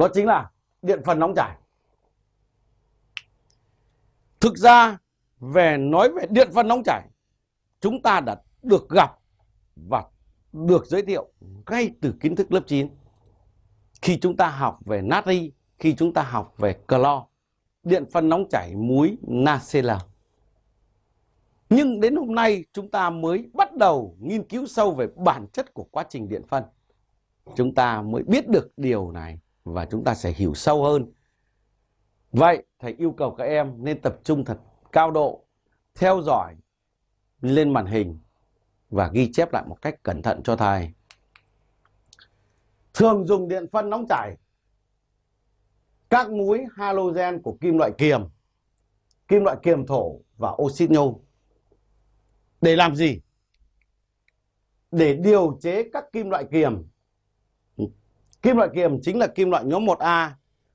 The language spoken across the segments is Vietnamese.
đó chính là điện phân nóng chảy. Thực ra, về nói về điện phân nóng chảy, chúng ta đã được gặp và được giới thiệu ngay từ kiến thức lớp 9 khi chúng ta học về natri, khi chúng ta học về clo, điện phân nóng chảy muối nacl. Nhưng đến hôm nay, chúng ta mới bắt đầu nghiên cứu sâu về bản chất của quá trình điện phân. Chúng ta mới biết được điều này và chúng ta sẽ hiểu sâu hơn vậy thầy yêu cầu các em nên tập trung thật cao độ theo dõi lên màn hình và ghi chép lại một cách cẩn thận cho thầy. Thường dùng điện phân nóng chảy các muối halogen của kim loại kiềm, kim loại kiềm thổ và oxit nhôm. Để làm gì? Để điều chế các kim loại kiềm. Kim loại kiềm chính là kim loại nhóm 1A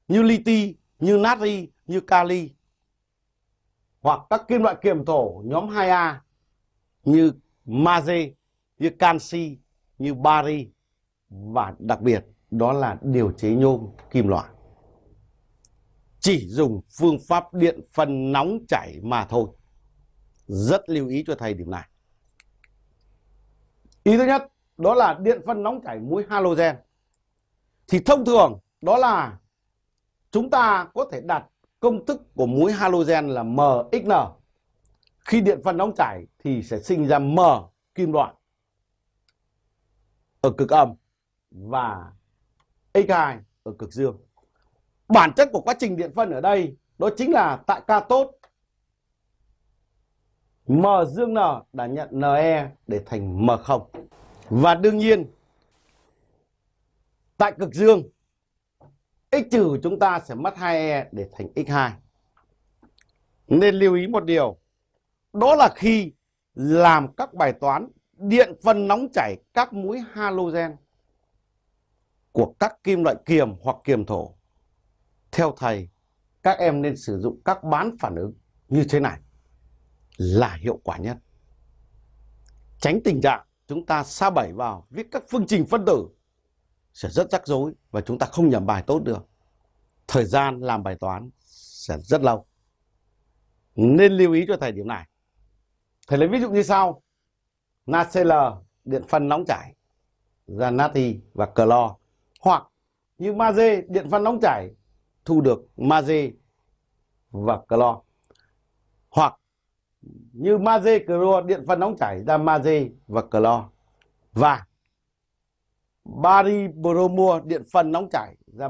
như liti, như natri, như kali. Hoặc các kim loại kiềm thổ nhóm 2A như magie, như canxi, như bari và đặc biệt đó là điều chế nhôm kim loại. Chỉ dùng phương pháp điện phân nóng chảy mà thôi. Rất lưu ý cho thầy điểm này. Ý thứ nhất đó là điện phân nóng chảy muối halogen. Thì thông thường, đó là chúng ta có thể đặt công thức của muối halogen là MXN khi điện phân nóng chảy thì sẽ sinh ra M kim loại ở cực âm và X2 ở cực dương. Bản chất của quá trình điện phân ở đây, đó chính là tại cathode M dương N đã nhận Ne để thành M0. Và đương nhiên tại cực dương X trừ chúng ta sẽ mất 2E để thành X2. Nên lưu ý một điều đó là khi làm các bài toán điện phân nóng chảy các mũi halogen của các kim loại kiềm hoặc kiềm thổ. Theo thầy, các em nên sử dụng các bán phản ứng như thế này là hiệu quả nhất. Tránh tình trạng chúng ta sa bẩy vào viết các phương trình phân tử sẽ rất rắc rối và chúng ta không nhẩm bài tốt được. Thời gian làm bài toán sẽ rất lâu. Nên lưu ý cho thầy điểm này. Thầy lấy ví dụ như sau. NaCl điện phân nóng chảy ra natri và clo hoặc như magie điện phân nóng chảy, thu được magie và clo hoặc như magie clo điện phân nóng chảy ra magie và clo và bari bromua điện phân nóng chảy. Ra